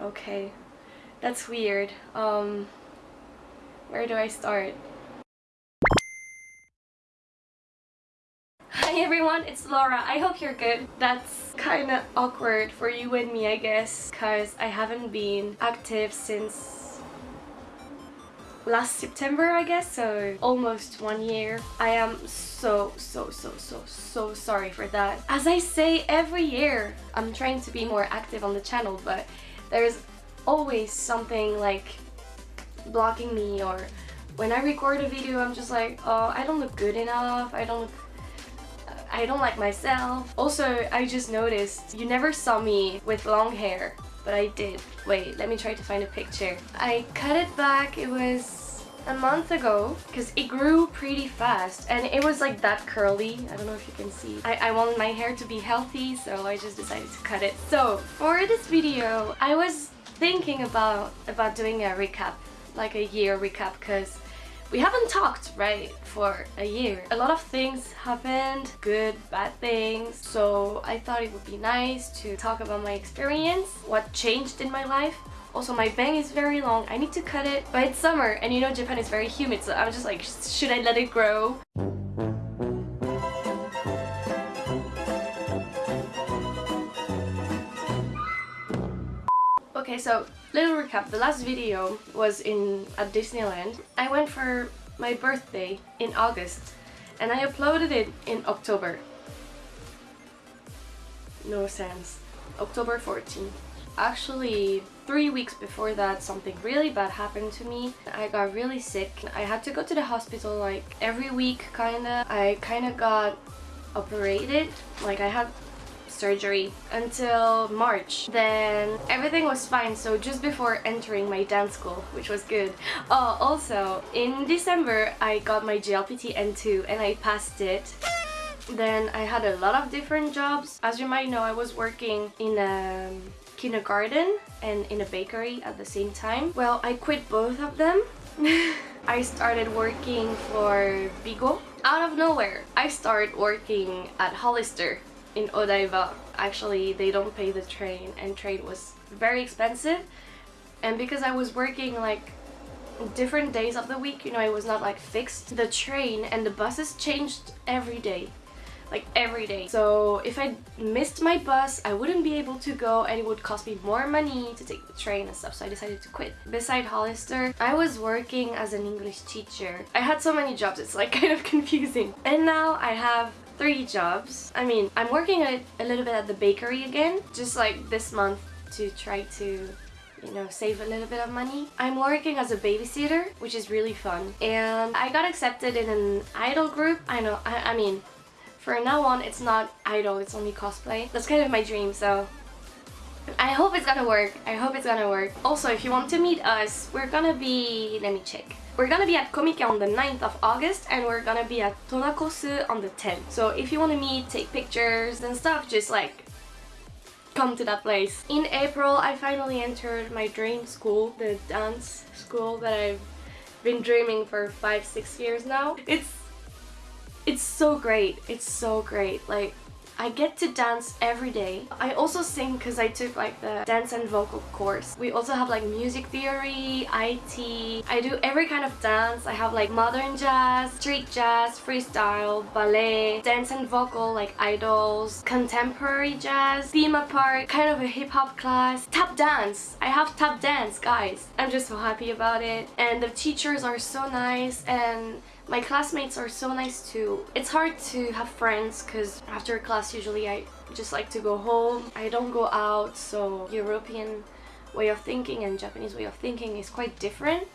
Okay, that's weird. Um, where do I start? Hi everyone, it's Laura. I hope you're good. That's kind of awkward for you and me, I guess, because I haven't been active since last September, I guess, so almost one year. I am so, so, so, so, so sorry for that. As I say every year, I'm trying to be more active on the channel, but there's always something like blocking me or when I record a video I'm just like oh I don't look good enough. I don't look I don't like myself. Also I just noticed you never saw me with long hair but I did. Wait let me try to find a picture. I cut it back. It was a month ago because it grew pretty fast and it was like that curly. I don't know if you can see. I, I wanted my hair to be healthy so I just decided to cut it. So for this video I was thinking about about doing a recap like a year recap because we haven't talked right for a year. A lot of things happened good bad things so i thought it would be nice to talk about my experience what changed in my life also my bang is very long i need to cut it but it's summer and you know japan is very humid so i'm just like should i let it grow Okay, so little recap. The last video was in at Disneyland. I went for my birthday in August and I uploaded it in October. No sense. October 14. Actually, three weeks before that, something really bad happened to me. I got really sick. I had to go to the hospital like every week, kinda. I kinda got operated. Like I had surgery until March. Then everything was fine, so just before entering my dance school, which was good. Oh, also, in December, I got my JLPT N2 and I passed it. Then I had a lot of different jobs. As you might know, I was working in a kindergarten and in a bakery at the same time. Well, I quit both of them. I started working for Bigo. Out of nowhere, I started working at Hollister in Odaiba actually they don't pay the train and train was very expensive and because I was working like different days of the week you know it was not like fixed the train and the buses changed every day like every day so if I missed my bus I wouldn't be able to go and it would cost me more money to take the train and stuff so I decided to quit beside Hollister I was working as an English teacher I had so many jobs it's like kind of confusing and now I have three jobs. I mean, I'm working a, a little bit at the bakery again, just like this month to try to you know, save a little bit of money. I'm working as a babysitter, which is really fun. And I got accepted in an idol group. I know, I, I mean, for now on, it's not idol, it's only cosplay. That's kind of my dream, so I hope it's gonna work. I hope it's gonna work. Also, if you want to meet us, we're gonna be... let me check. We're gonna be at Comic on the 9th of August and we're gonna be at Tonakosu on the 10th. So if you want to meet, take pictures and stuff, just like come to that place. In April, I finally entered my dream school, the dance school that I've been dreaming for five, six years now. It's it's so great. It's so great. Like I get to dance every day. I also sing because I took like the dance and vocal course. We also have like music theory, IT. I do every kind of dance. I have like modern jazz, street jazz, freestyle, ballet, dance and vocal like idols, contemporary jazz, theme park, kind of a hip-hop class, tap dance. I have tap dance, guys. I'm just so happy about it. And the teachers are so nice and my classmates are so nice too. It's hard to have friends because after class usually I just like to go home. I don't go out so European way of thinking and Japanese way of thinking is quite different.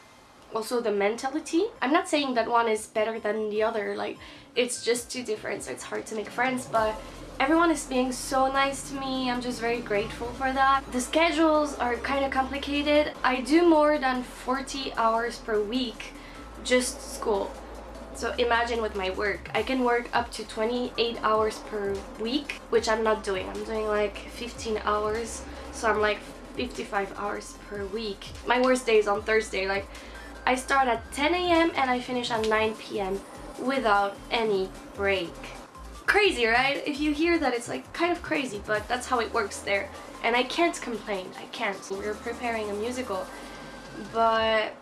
Also the mentality. I'm not saying that one is better than the other like it's just too different so it's hard to make friends but everyone is being so nice to me i'm just very grateful for that the schedules are kind of complicated i do more than 40 hours per week just school so imagine with my work, I can work up to 28 hours per week, which I'm not doing. I'm doing like 15 hours, so I'm like 55 hours per week. My worst day is on Thursday, like I start at 10 a.m. and I finish at 9 p.m. without any break. crazy, right? If you hear that, it's like kind of crazy, but that's how it works there. And I can't complain, I can't. We're preparing a musical, but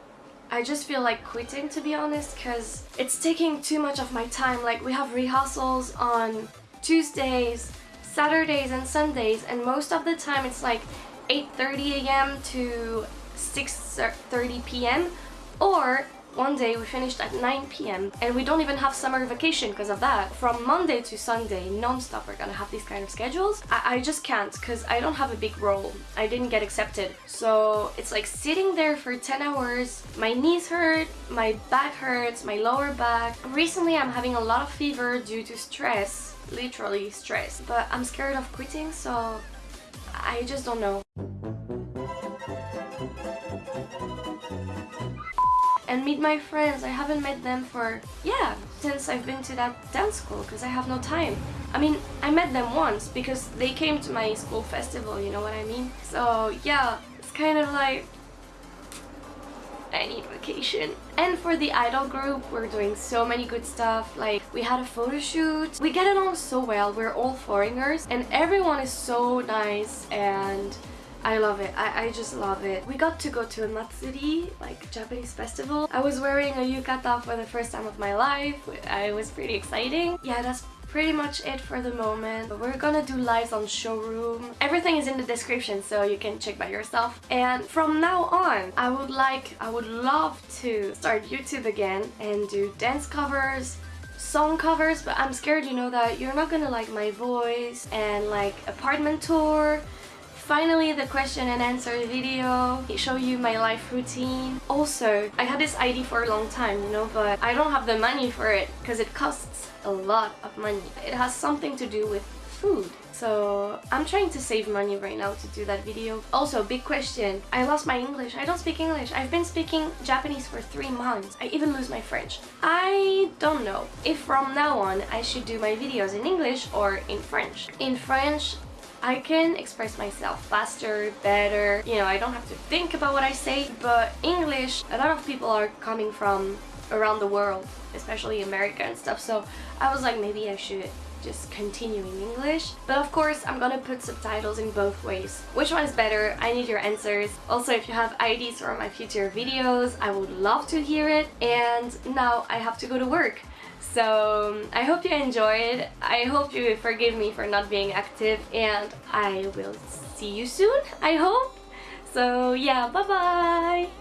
I just feel like quitting to be honest because it's taking too much of my time. Like we have rehearsals on Tuesdays, Saturdays and Sundays and most of the time it's like 8.30 a.m. to 6.30 p.m. or one day we finished at 9 p.m. and we don't even have summer vacation because of that. From Monday to Sunday, non-stop we're gonna have these kind of schedules. I, I just can't because I don't have a big role. I didn't get accepted. So it's like sitting there for 10 hours. My knees hurt, my back hurts, my lower back. Recently I'm having a lot of fever due to stress, literally stress. But I'm scared of quitting so I just don't know. And meet my friends. I haven't met them for, yeah, since I've been to that dance school because I have no time. I mean, I met them once because they came to my school festival, you know what I mean? So yeah, it's kind of like, I need vacation. And for the idol group, we're doing so many good stuff. Like, we had a photo shoot. We get along so well. We're all foreigners and everyone is so nice and I love it. I, I just love it. We got to go to a Matsuri, like Japanese festival. I was wearing a yukata for the first time of my life. I was pretty exciting. Yeah, that's pretty much it for the moment. We're gonna do lives on showroom. Everything is in the description so you can check by yourself. And from now on, I would like, I would love to start YouTube again and do dance covers, song covers, but I'm scared, you know, that you're not gonna like my voice and like apartment tour Finally, the question and answer video. Show you my life routine. Also, I had this ID for a long time, you know, but I don't have the money for it because it costs a lot of money. It has something to do with food. So I'm trying to save money right now to do that video. Also, big question. I lost my English. I don't speak English. I've been speaking Japanese for three months. I even lose my French. I don't know if from now on I should do my videos in English or in French. In French, I can express myself faster, better, you know, I don't have to think about what I say, but English, a lot of people are coming from around the world, especially America and stuff, so I was like, maybe I should just continue in English. But of course, I'm gonna put subtitles in both ways. Which one is better? I need your answers. Also, if you have ideas for my future videos, I would love to hear it. And now I have to go to work. So I hope you enjoyed. I hope you forgive me for not being active and I will see you soon, I hope. So yeah, bye bye!